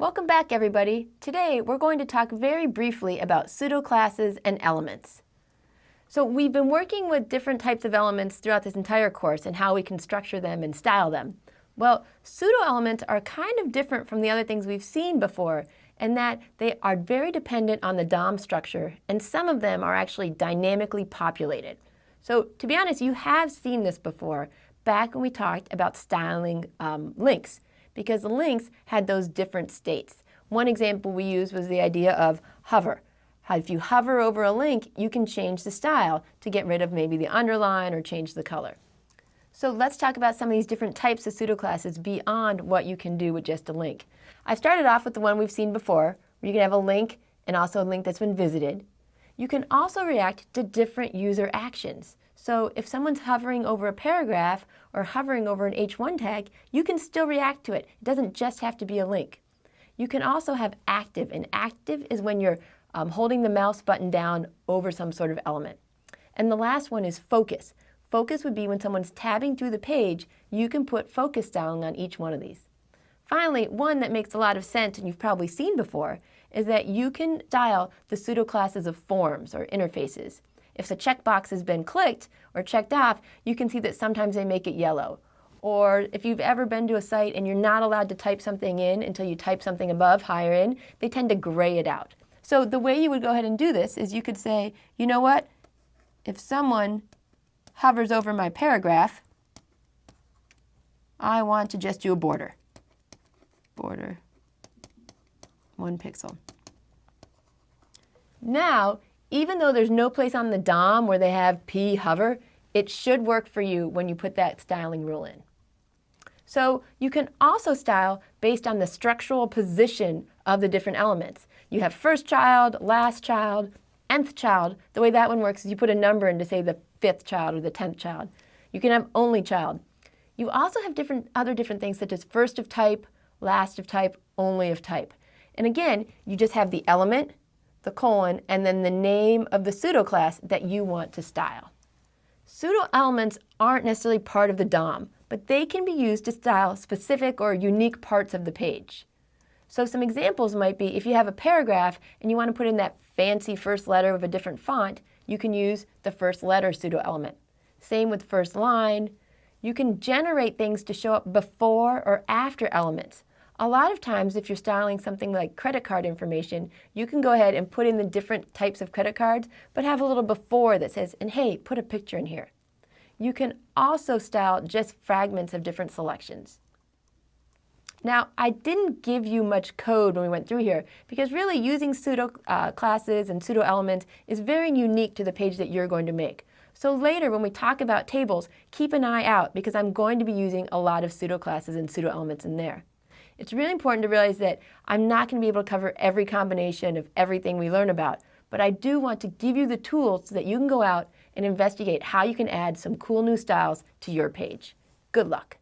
Welcome back everybody. Today we're going to talk very briefly about pseudo-classes and elements. So we've been working with different types of elements throughout this entire course and how we can structure them and style them. Well, pseudo-elements are kind of different from the other things we've seen before in that they are very dependent on the DOM structure and some of them are actually dynamically populated. So to be honest, you have seen this before back when we talked about styling um, links because the links had those different states. One example we used was the idea of hover. If you hover over a link, you can change the style to get rid of maybe the underline or change the color. So let's talk about some of these different types of pseudoclasses beyond what you can do with just a link. I started off with the one we've seen before, where you can have a link and also a link that's been visited. You can also react to different user actions. So if someone's hovering over a paragraph or hovering over an H1 tag, you can still react to it. It doesn't just have to be a link. You can also have active, and active is when you're um, holding the mouse button down over some sort of element. And the last one is focus. Focus would be when someone's tabbing through the page, you can put focus styling on each one of these. Finally, one that makes a lot of sense and you've probably seen before is that you can dial the pseudo classes of forms or interfaces. If the checkbox has been clicked or checked off, you can see that sometimes they make it yellow. Or if you've ever been to a site and you're not allowed to type something in until you type something above, higher in, they tend to gray it out. So the way you would go ahead and do this is you could say, you know what, if someone hovers over my paragraph, I want to just do a border. Border, one pixel. Now, even though there's no place on the DOM where they have p hover, it should work for you when you put that styling rule in. So you can also style based on the structural position of the different elements. You have first child, last child, nth child. The way that one works is you put a number in to say the fifth child or the tenth child. You can have only child. You also have different other different things such as first of type, last of type, only of type. And again, you just have the element, the colon, and then the name of the pseudoclass that you want to style. Pseudo elements aren't necessarily part of the DOM, but they can be used to style specific or unique parts of the page. So some examples might be if you have a paragraph and you want to put in that fancy first letter of a different font, you can use the first letter pseudo element. Same with first line. You can generate things to show up before or after elements. A lot of times if you're styling something like credit card information, you can go ahead and put in the different types of credit cards, but have a little before that says, and hey, put a picture in here. You can also style just fragments of different selections. Now, I didn't give you much code when we went through here because really using pseudo uh, classes and pseudo elements is very unique to the page that you're going to make. So later when we talk about tables, keep an eye out because I'm going to be using a lot of pseudo classes and pseudo elements in there. It's really important to realize that I'm not going to be able to cover every combination of everything we learn about, but I do want to give you the tools so that you can go out and investigate how you can add some cool new styles to your page. Good luck.